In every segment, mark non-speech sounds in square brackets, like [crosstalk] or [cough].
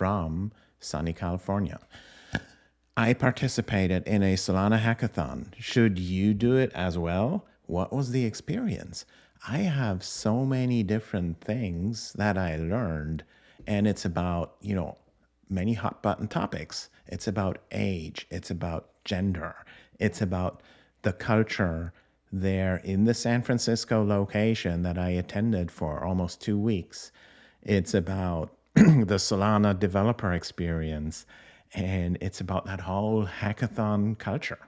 from sunny California. I participated in a Solana hackathon. Should you do it as well? What was the experience? I have so many different things that I learned, and it's about, you know, many hot button topics. It's about age, it's about gender, it's about the culture there in the San Francisco location that I attended for almost two weeks. It's about [clears throat] the Solana developer experience, and it's about that whole hackathon culture.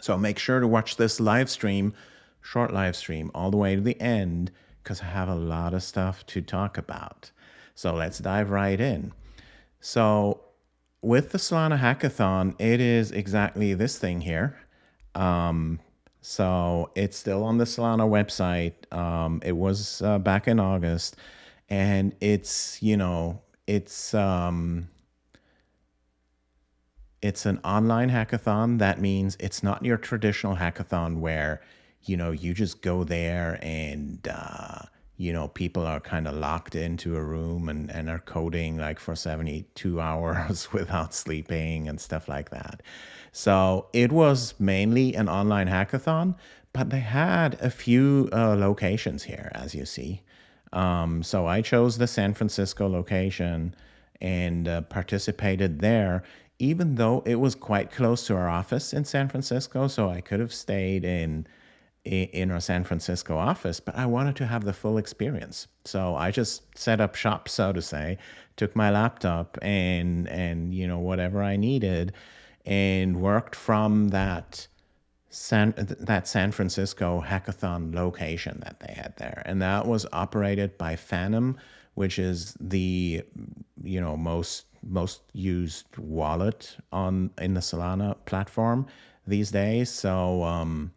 So make sure to watch this live stream, short live stream, all the way to the end, because I have a lot of stuff to talk about. So let's dive right in. So with the Solana hackathon, it is exactly this thing here. Um, so it's still on the Solana website. Um, it was uh, back in August, and it's you know it's um, it's an online hackathon. That means it's not your traditional hackathon where you know you just go there and uh, you know people are kind of locked into a room and, and are coding like for 72 [laughs] hours without sleeping and stuff like that so it was mainly an online hackathon but they had a few uh, locations here as you see um, so i chose the san francisco location and uh, participated there even though it was quite close to our office in san francisco so i could have stayed in in our San Francisco office, but I wanted to have the full experience. So I just set up shop, so to say, took my laptop and and you know whatever I needed, and worked from that San that San Francisco hackathon location that they had there, and that was operated by Phantom, which is the you know most most used wallet on in the Solana platform these days. So um,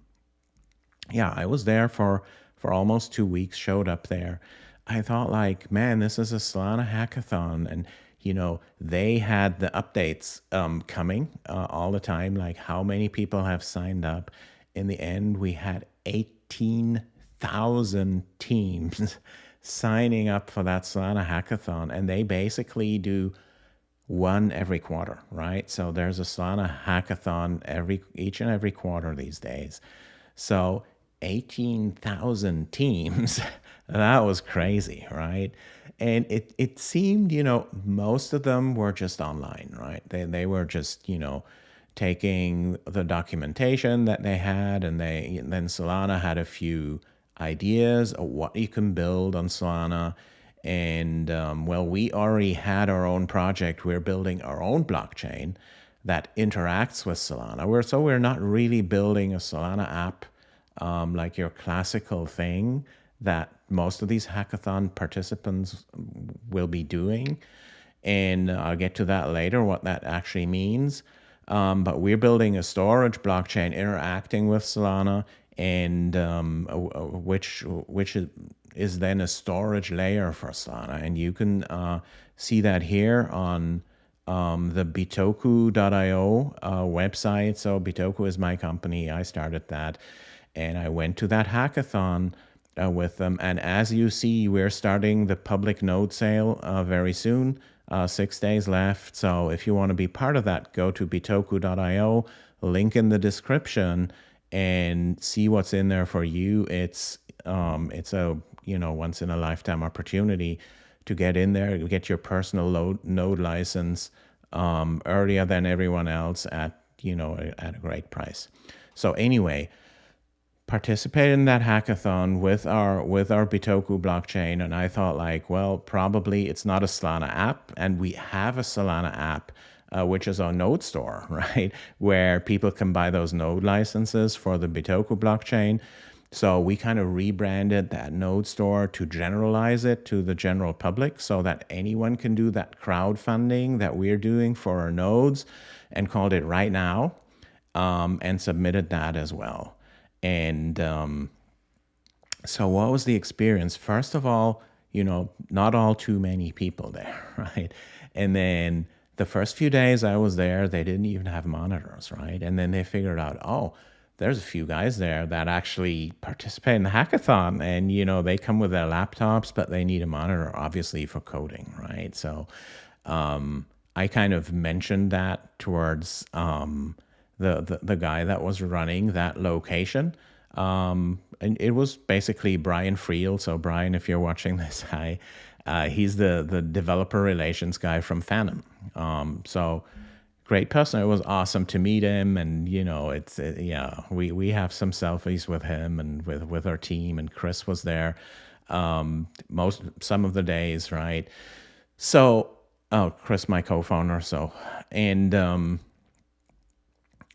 yeah, I was there for for almost two weeks. Showed up there. I thought like, man, this is a Solana hackathon, and you know they had the updates um, coming uh, all the time. Like how many people have signed up? In the end, we had eighteen thousand teams [laughs] signing up for that Solana hackathon, and they basically do one every quarter, right? So there's a Solana hackathon every each and every quarter these days. So 18,000 [laughs] teams. that was crazy, right? And it, it seemed, you know, most of them were just online, right? They, they were just, you know, taking the documentation that they had and they and then Solana had a few ideas of what you can build on Solana. And um, well, we already had our own project. We're building our own blockchain that interacts with Solana. We're, so we're not really building a Solana app um, like your classical thing that most of these hackathon participants will be doing. And I'll get to that later, what that actually means. Um, but we're building a storage blockchain interacting with Solana, and um, which which is, then a storage layer for Solana. And you can uh, see that here on um, the Bitoku.io uh, website. So Bitoku is my company. I started that. And I went to that hackathon uh, with them. And as you see, we're starting the public node sale uh, very soon, uh, six days left. So if you want to be part of that, go to bitoku.io, link in the description, and see what's in there for you. It's um, it's a you know once in a lifetime opportunity to get in there, get your personal load, node license um, earlier than everyone else at you know at a great price. So anyway, participated in that hackathon with our with our Bitoku blockchain, and I thought like, well, probably it's not a Solana app, and we have a Solana app. Uh, which is our node store, [laughs] right? Where people can buy those node licenses for the Bitoku blockchain. So we kind of rebranded that node store to generalize it to the general public so that anyone can do that crowdfunding that we're doing for our nodes and called it right now um, and submitted that as well. And um, so, what was the experience? First of all, you know, not all too many people [laughs] there, right? And then the first few days I was there, they didn't even have monitors, right? And then they figured out, oh, there's a few guys there that actually participate in the hackathon and you know they come with their laptops but they need a monitor obviously for coding right so Um, I kind of mentioned that towards um, the, the, the guy that was running that location. Um, and it was basically Brian Friel. So Brian, if you're watching this, [laughs] hi. Uh, he's the the developer relations guy from Phantom. Um, so great person. It was awesome to meet him, and you know, it's it, yeah, we we have some selfies with him and with with our team, and Chris was there um, most some of the days, right? So, oh, Chris, my co-founder. So, and um,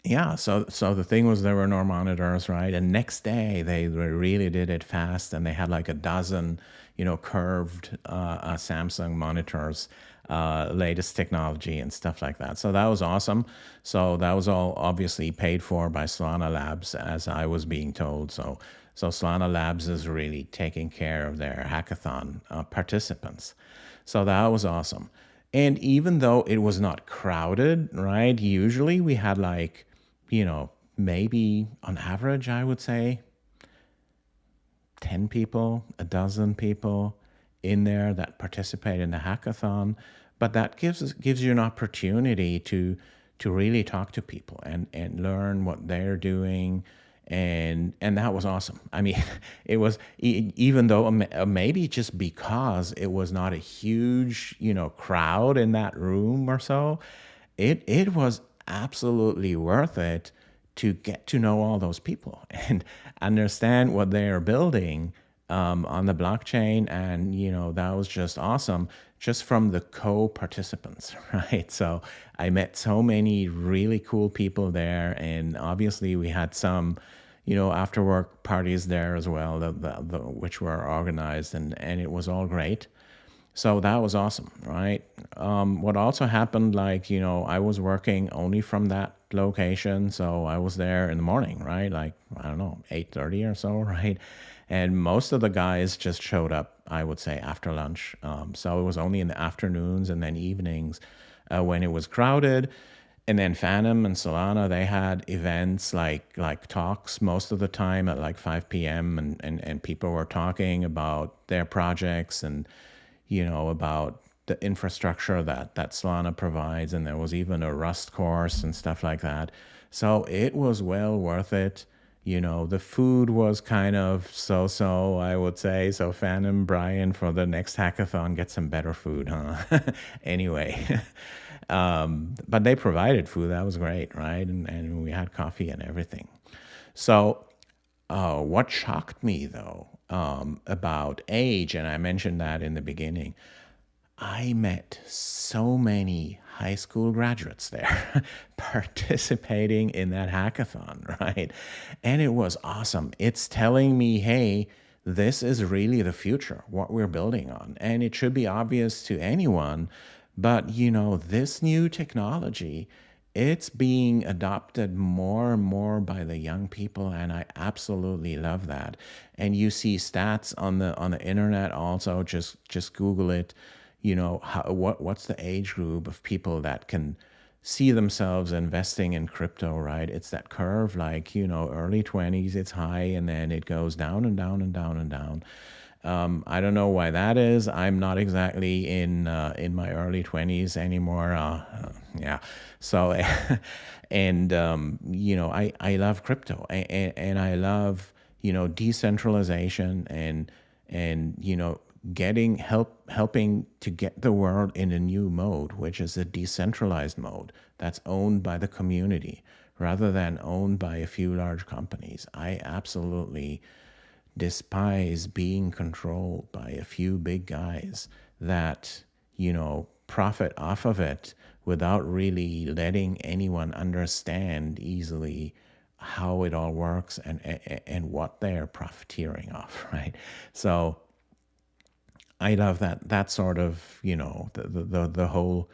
yeah, so so the thing was there were no monitors, right? And next day they really did it fast, and they had like a dozen, you know, curved uh, uh, Samsung monitors uh, latest technology and stuff like that. So that was awesome. So that was all obviously paid for by Solana Labs, as I was being told. So so Solana Labs is really taking care of their hackathon uh, participants. So that was awesome. And even though it was not crowded, right? Usually we had like, you know, maybe on average, I would say 10 people, a dozen people in there that participate in the hackathon, but that gives gives you an opportunity to to really talk to people and and learn what they're doing and and that was awesome. I mean, [laughs] it was even though uh, maybe just because it was not a huge you know crowd in that room or so, it it was absolutely worth it to get to know all those people [laughs] and understand what they are building um, on the blockchain. And, you know, that was just awesome just from the co-participants, [laughs] right? So I met so many really cool people there. And obviously we had some, you know, after work parties there as well, the, the, the, which were organized and, and it was all great. So that was awesome, right? Um, what also happened, like, you know, I was working only from that location. So I was there in the morning, right? Like, I don't know, 8.30 or so, [laughs] right? And most of the guys just showed up, I would say, after lunch. Um, so it was only in the afternoons and then evenings uh, when it was crowded. And then Phantom and Solana, they had events like like talks most of the time at like 5 p.m. And, and, and people were talking about their projects and, you know, about the infrastructure that, that Solana provides. And there was even a Rust course and stuff like that. So it was well worth it you know, the food was kind of so-so, I would say. So Phantom Brian for the next hackathon, get some better food, huh? [laughs] anyway, [laughs] um, but they provided food. That was great, right? And, and we had coffee and everything. So uh, what shocked me, though, um, about age, and I mentioned that in the beginning, I met so many high school graduates there [laughs] participating in that hackathon, [laughs] right? And it was awesome. It's telling me, hey, this is really the future, what we're building on. And it should be obvious to anyone, but you know, this new technology, it's being adopted more and more by the young people and I absolutely love that. And you see stats on the on the internet also just just google it you know, how, what what's the age group of people that can see themselves investing in crypto, right? It's that curve, like, you know, early 20s, it's high, and then it goes down and down and down and down. Um, I don't know why that is. I'm not exactly in uh, in my early 20s anymore. Uh, yeah. So, [laughs] and, um, you know, I, I love crypto and, and I love, you know, decentralization and, and, you know, getting help helping to get the world in a new mode which is a decentralized mode that's owned by the community rather than owned by a few large companies i absolutely despise being controlled by a few big guys that you know profit off of it without really letting anyone understand easily how it all works and and, and what they're profiteering off [laughs] right so I love that that sort of you know the the the whole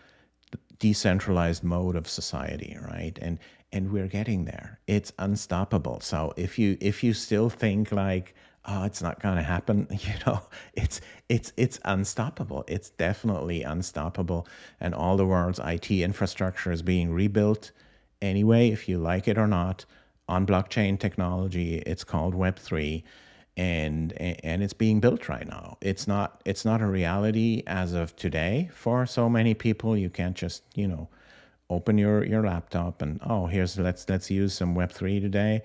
decentralized mode of society, right? And and we're getting there. It's unstoppable. So if you if you still think like oh it's not going to happen, [laughs] you know, it's it's it's unstoppable. It's definitely unstoppable. And all the world's IT infrastructure is being rebuilt anyway, if you like it or not, on blockchain technology. It's called Web three and and it's being built right now. It's not it's not a reality as of today for so many people. You can't just you know open your your laptop and oh here's let's let's use some Web three today.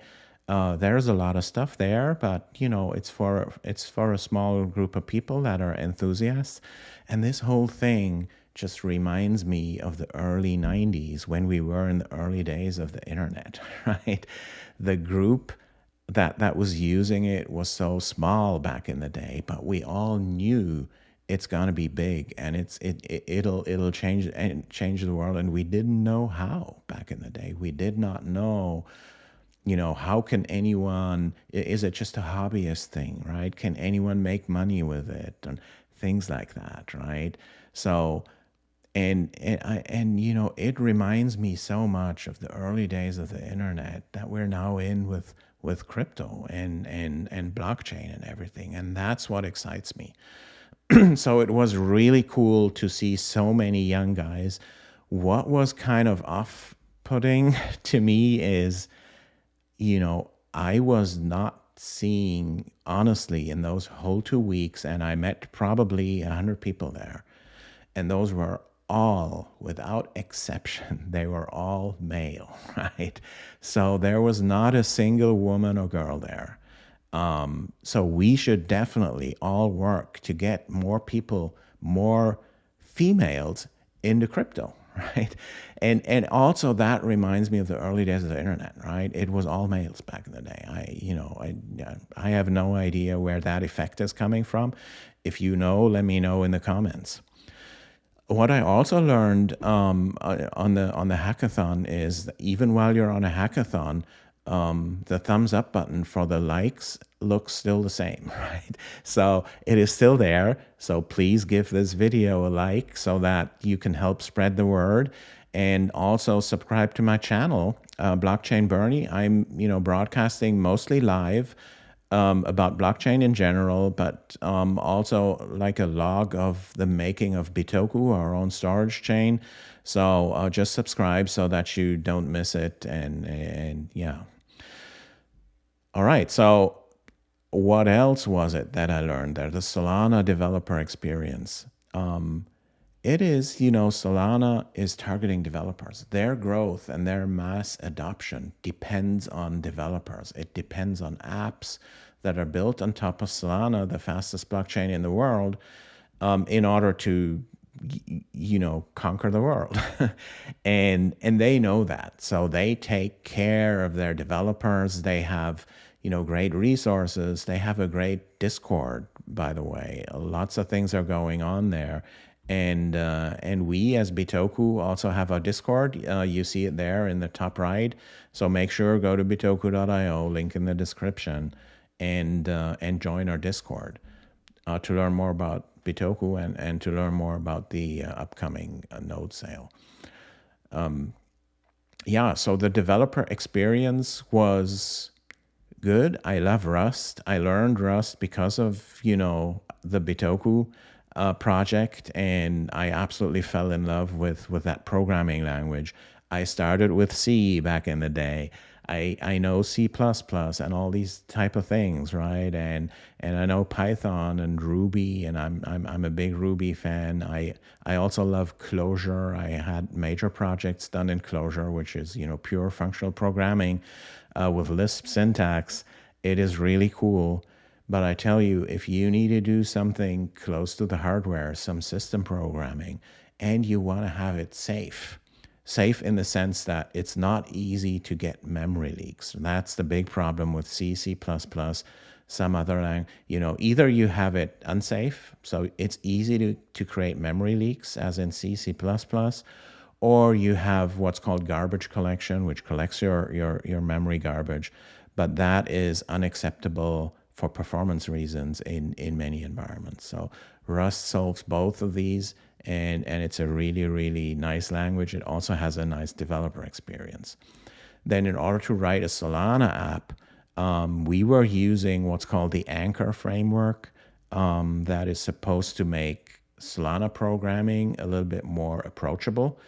Uh, there's a lot of stuff there, but you know it's for it's for a small group of people that are enthusiasts, and this whole thing just reminds me of the early 90s when we were in the early days of the internet, [laughs] right? The group that that was using it was so small back in the day, but we all knew it's going to be big and it's it, it it'll it'll change and change the world and we didn't know how back in the day. We did not know you know how can anyone is it just a hobbyist thing right? Can anyone make money with it? And things like that right? So and and, I, and you know it reminds me so much of the early days of the internet that we're now in with with crypto and and and blockchain and everything and that's what excites me. [clears throat] So it was really cool to see so many young guys. What was kind of off putting [laughs] to me is you know i was not seeing honestly in those whole two weeks and i met probably 100 people there and those were all, without exception, [laughs] they were all male, [laughs] right? So there was not a single woman or girl there. Um, so we should definitely all work to get more people, more females into crypto, [laughs] right? And and also that reminds me of the early days of the internet, right? It was all males back in the day. I you know I I have no idea where that effect is coming from. If you know, let me know in the comments what I also learned um, uh, on the on the hackathon is that even while you're on a hackathon, um, the thumbs up button for the likes looks still the same, [laughs] right? So it is still there. So please give this video a like so that you can help spread the word and also subscribe to my channel, uh, Blockchain Bernie. I'm, you know, broadcasting mostly live um, about blockchain in general, but um, also like a log of the making of Bitoku, our own storage chain. So uh, just subscribe so that you don't miss it. And, and yeah. All right. So what else was it that I learned there? The Solana developer experience. Um, it is, you know, Solana is targeting developers. Their growth and their mass adoption depends on developers. It depends on apps that are built on top of Solana, the fastest blockchain in the world, um, in order to, you know, conquer the world. [laughs] and and they know that. So they take care of their developers. They have, you know, great resources. They have a great Discord, by the way. Lots of things are going on there and uh, and we as Bitoku also have a Discord. Uh, you see it there in the top right. So make sure go to bitoku.io, link in the description, and uh, and join our Discord uh, to learn more about Bitoku and and to learn more about the uh, upcoming uh, node sale. Um, yeah, so the developer experience was good. I love Rust. I learned Rust because of you know the Bitoku uh, project, and I absolutely fell in love with with that programming language. I started with C back in the day. I, I know C++ and all these type of things, right? And and I know Python and Ruby, and I'm I'm I'm a big Ruby fan. I I also love Clojure. I had major projects done in Clojure, which is you know pure functional programming uh, with Lisp syntax. It is really cool. But I tell you, if you need to do something close to the hardware, some system programming, and you want to have it safe, safe in the sense that it's not easy to get memory leaks. That's the big problem with C, C++, some other language. You know, either you have it unsafe, so it's easy to, to create memory leaks, as in C, C++, or you have what's called garbage collection, which collects your, your, your memory garbage, but that is unacceptable for performance reasons in, in many environments. So Rust solves both of these and, and it's a really, really nice language. It also has a nice developer experience. Then in order to write a Solana app, um, we were using what's called the Anchor framework um, that is supposed to make Solana programming a little bit more approachable,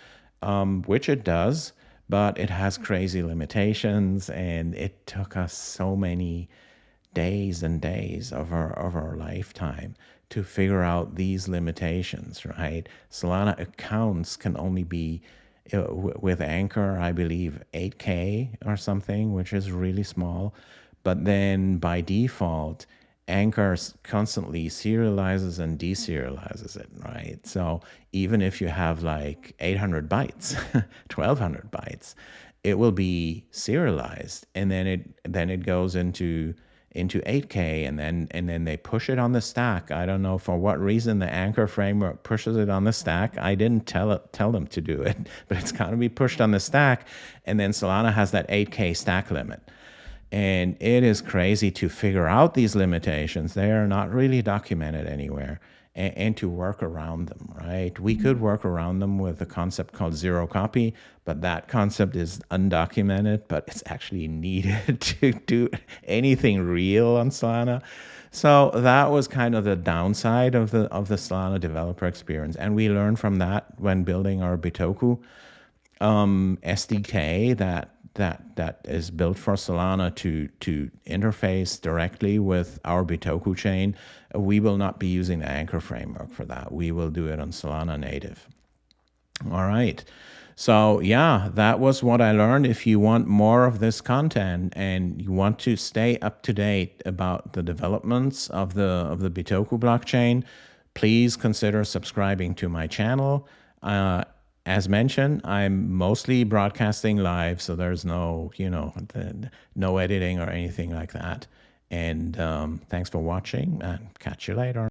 um, which it does, but it has crazy limitations and it took us so many days and days of our of our lifetime to figure out these limitations, right? Solana accounts can only be uh, with Anchor, I believe 8K or something, which is really small. But then by default, Anchor constantly serializes and deserializes it, right? So even if you have like 800 bytes, [laughs] 1200 bytes, it will be serialized and then it then it goes into into 8K and then and then they push it on the stack. I don't know for what reason the Anchor framework pushes it on the stack. I didn't tell it tell them to do it, [laughs] but it's got to be pushed on the stack. And then Solana has that 8K stack limit. And it is crazy to figure out these limitations. They are not really documented anywhere and, and, to work around them, right? We could work around them with a concept called zero copy, but that concept is undocumented, but it's actually needed [laughs] to do anything real on Solana. So that was kind of the downside of the of the Solana developer experience. And we learned from that when building our Bitoku um, SDK that that that is built for Solana to to interface directly with our Bitoku chain, we will not be using the Anchor framework for that. We will do it on Solana native. All right. So yeah, that was what I learned. If you want more of this content and you want to stay up to date about the developments of the of the Bitoku blockchain, please consider subscribing to my channel. Uh, as mentioned, I'm mostly broadcasting live, so there's no, you know, no editing or anything like that. And um, thanks for watching and catch you later.